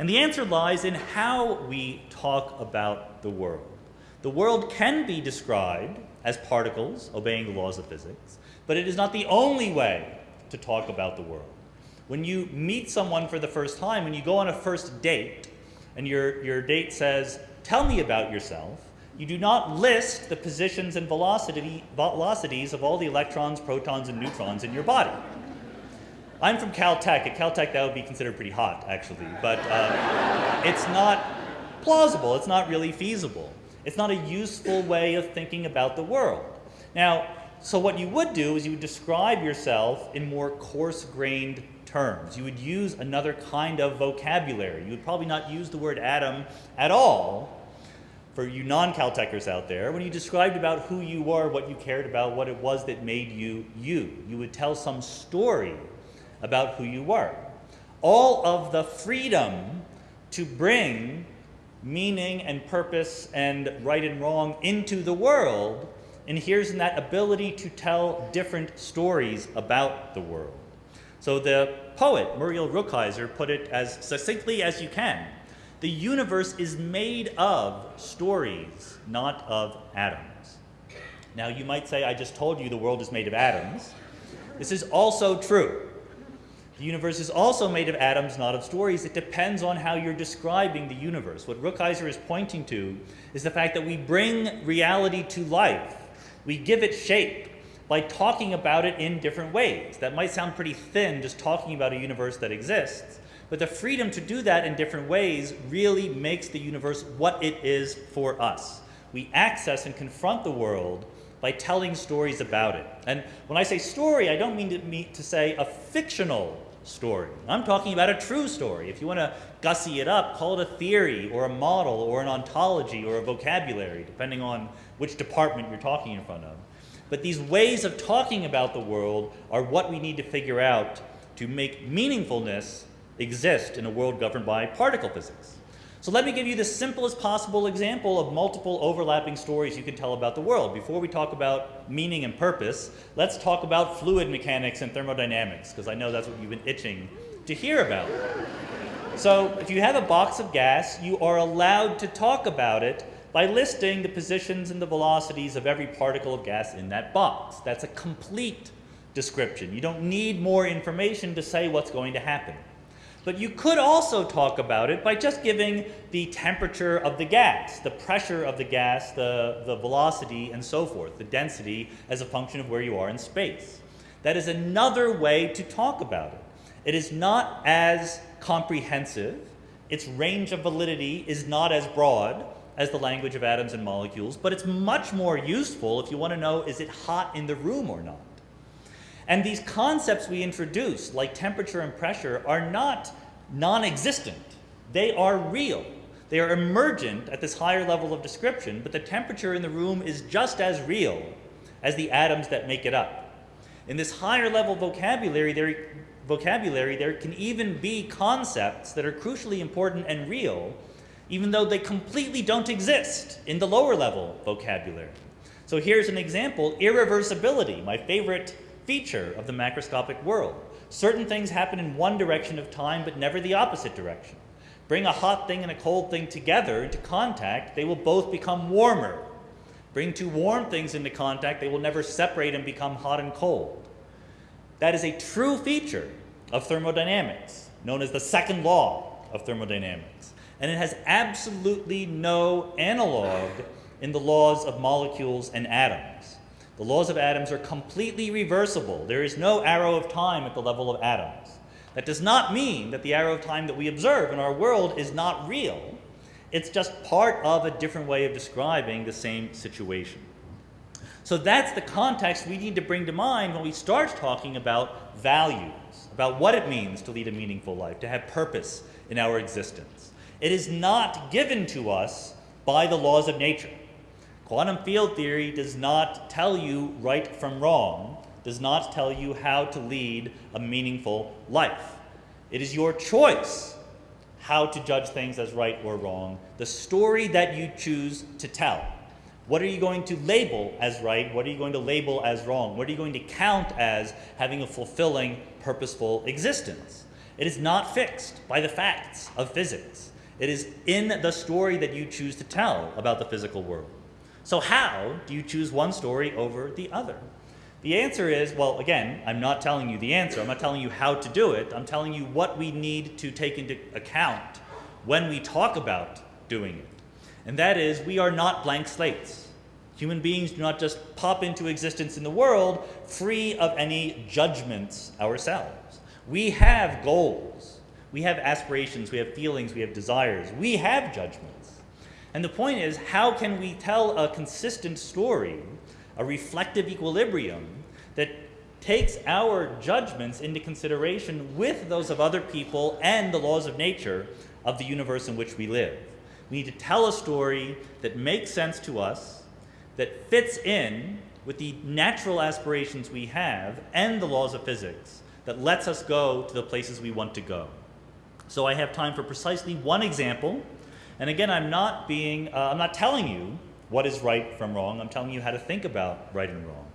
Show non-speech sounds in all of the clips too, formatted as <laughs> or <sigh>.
And the answer lies in how we talk about the world. The world can be described as particles obeying the laws of physics, but it is not the only way to talk about the world. When you meet someone for the first time, when you go on a first date, and your, your date says, Tell me about yourself, you do not list the positions and velocity, velocities of all the electrons, protons, and neutrons in your body. I'm from Caltech. At Caltech, that would be considered pretty hot, actually, but uh, it's not plausible. It's not really feasible. It's not a useful way of thinking about the world. Now, so what you would do is you would describe yourself in more coarse-grained terms. You would use another kind of vocabulary. You would probably not use the word atom at all for you non-Caltechers out there. When you described about who you were, what you cared about, what it was that made you you, you would tell some story about who you were. All of the freedom to bring meaning and purpose and right and wrong into the world inheres in that ability to tell different stories about the world. So the poet Muriel Rukeyser put it as succinctly as you can. The universe is made of stories, not of atoms. Now you might say, I just told you the world is made of atoms. This is also true. The universe is also made of atoms, not of stories. It depends on how you're describing the universe. What Rukeyser is pointing to is the fact that we bring reality to life. We give it shape by talking about it in different ways. That might sound pretty thin, just talking about a universe that exists. But the freedom to do that in different ways really makes the universe what it is for us. We access and confront the world by telling stories about it. And when I say story, I don't mean to, mean to say a fictional story. I'm talking about a true story. If you want to gussy it up, call it a theory or a model or an ontology or a vocabulary, depending on which department you're talking in front of. But these ways of talking about the world are what we need to figure out to make meaningfulness exist in a world governed by particle physics. So let me give you the simplest possible example of multiple overlapping stories you can tell about the world. Before we talk about meaning and purpose, let's talk about fluid mechanics and thermodynamics, because I know that's what you've been itching to hear about. So if you have a box of gas, you are allowed to talk about it by listing the positions and the velocities of every particle of gas in that box. That's a complete description. You don't need more information to say what's going to happen. But you could also talk about it by just giving the temperature of the gas, the pressure of the gas, the, the velocity, and so forth, the density as a function of where you are in space. That is another way to talk about it. It is not as comprehensive, its range of validity is not as broad as the language of atoms and molecules, but it's much more useful if you want to know is it hot in the room or not. And these concepts we introduce, like temperature and pressure, are not non-existent. They are real. They are emergent at this higher level of description, but the temperature in the room is just as real as the atoms that make it up. In this higher level vocabulary there, vocabulary, there can even be concepts that are crucially important and real, even though they completely don't exist in the lower level vocabulary. So here's an example, irreversibility, my favorite feature of the macroscopic world. Certain things happen in one direction of time, but never the opposite direction. Bring a hot thing and a cold thing together into contact, they will both become warmer. Bring two warm things into contact, they will never separate and become hot and cold. That is a true feature of thermodynamics, known as the second law of thermodynamics. And it has absolutely no analog in the laws of molecules and atoms. The laws of atoms are completely reversible. There is no arrow of time at the level of atoms. That does not mean that the arrow of time that we observe in our world is not real. It's just part of a different way of describing the same situation. So that's the context we need to bring to mind when we start talking about values, about what it means to lead a meaningful life, to have purpose in our existence. It is not given to us by the laws of nature. Quantum field theory does not tell you right from wrong, does not tell you how to lead a meaningful life. It is your choice how to judge things as right or wrong, the story that you choose to tell. What are you going to label as right? What are you going to label as wrong? What are you going to count as having a fulfilling, purposeful existence? It is not fixed by the facts of physics. It is in the story that you choose to tell about the physical world. So, how do you choose one story over the other? The answer is well, again, I'm not telling you the answer. I'm not telling you how to do it. I'm telling you what we need to take into account when we talk about doing it. And that is, we are not blank slates. Human beings do not just pop into existence in the world free of any judgments ourselves. We have goals, we have aspirations, we have feelings, we have desires, we have judgments. And the point is, how can we tell a consistent story a reflective equilibrium that takes our judgments into consideration with those of other people and the laws of nature of the universe in which we live. We need to tell a story that makes sense to us, that fits in with the natural aspirations we have and the laws of physics, that lets us go to the places we want to go. So I have time for precisely one example. And again, I'm not being, uh, I'm not telling you what is right from wrong. I'm telling you how to think about right and wrong.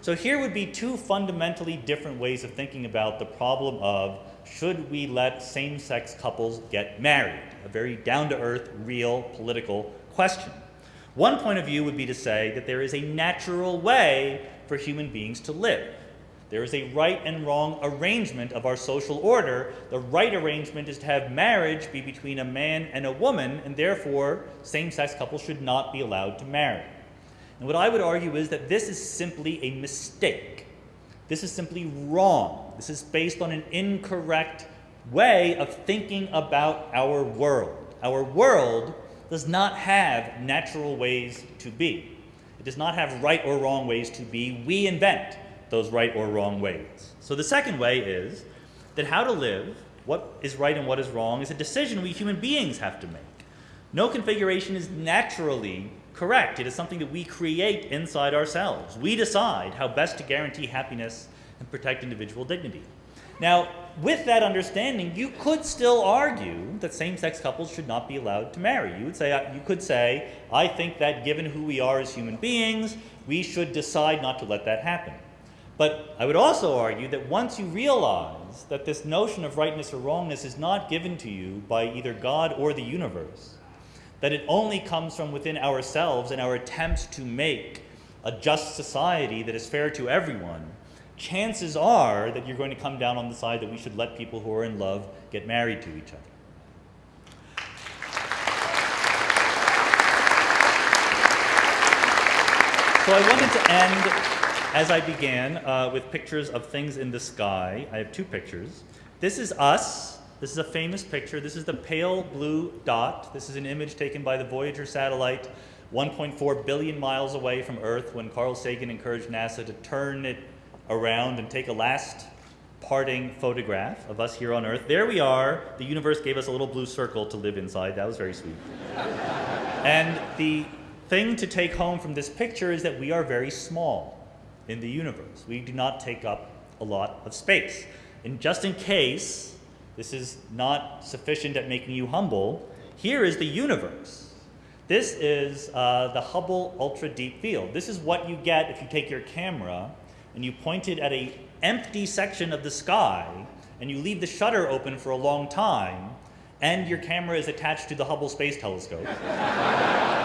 So here would be two fundamentally different ways of thinking about the problem of should we let same-sex couples get married? A very down-to-earth, real political question. One point of view would be to say that there is a natural way for human beings to live. There is a right and wrong arrangement of our social order. The right arrangement is to have marriage be between a man and a woman, and therefore same sex couples should not be allowed to marry. And what I would argue is that this is simply a mistake. This is simply wrong. This is based on an incorrect way of thinking about our world. Our world does not have natural ways to be. It does not have right or wrong ways to be. We invent those right or wrong ways. So the second way is that how to live, what is right and what is wrong, is a decision we human beings have to make. No configuration is naturally correct. It is something that we create inside ourselves. We decide how best to guarantee happiness and protect individual dignity. Now, with that understanding, you could still argue that same-sex couples should not be allowed to marry. You would say, uh, you could say, I think that given who we are as human beings, we should decide not to let that happen. But I would also argue that once you realize that this notion of rightness or wrongness is not given to you by either God or the universe, that it only comes from within ourselves and our attempts to make a just society that is fair to everyone, chances are that you're going to come down on the side that we should let people who are in love get married to each other. So I wanted to end as I began uh, with pictures of things in the sky, I have two pictures. This is us. This is a famous picture. This is the pale blue dot. This is an image taken by the Voyager satellite 1.4 billion miles away from Earth when Carl Sagan encouraged NASA to turn it around and take a last parting photograph of us here on Earth. There we are. The universe gave us a little blue circle to live inside. That was very sweet. and the thing to take home from this picture is that we are very small in the universe. We do not take up a lot of space. And just in case this is not sufficient at making you humble, here is the universe. This is uh, the Hubble Ultra Deep Field. This is what you get if you take your camera and you point it at an empty section of the sky and you leave the shutter open for a long time and your camera is attached to the Hubble Space Telescope. <laughs>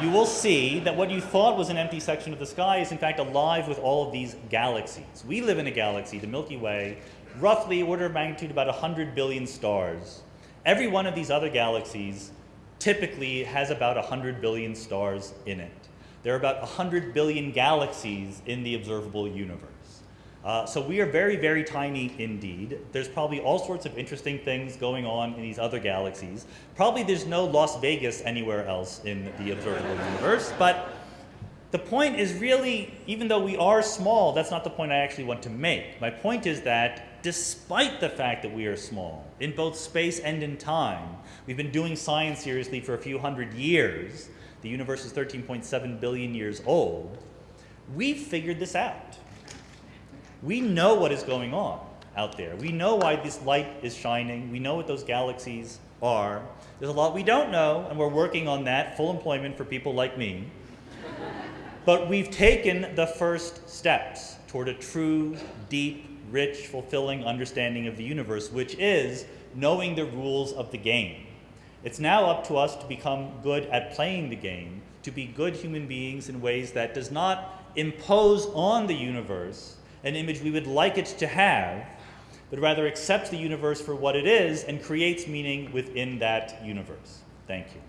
you will see that what you thought was an empty section of the sky is in fact alive with all of these galaxies. We live in a galaxy, the Milky Way, roughly order of magnitude about 100 billion stars. Every one of these other galaxies typically has about 100 billion stars in it. There are about 100 billion galaxies in the observable universe. Uh, so we are very, very tiny indeed. There's probably all sorts of interesting things going on in these other galaxies. Probably there's no Las Vegas anywhere else in the observable universe, but the point is really, even though we are small, that's not the point I actually want to make. My point is that despite the fact that we are small, in both space and in time, we've been doing science seriously for a few hundred years. The universe is 13.7 billion years old. We've figured this out. We know what is going on out there. We know why this light is shining. We know what those galaxies are. There's a lot we don't know, and we're working on that, full employment for people like me. but we've taken the first steps toward a true, deep, rich, fulfilling understanding of the universe, which is knowing the rules of the game. It's now up to us to become good at playing the game, to be good human beings in ways that does not impose on the universe an image we would like it to have, but rather accepts the universe for what it is and creates meaning within that universe. Thank you.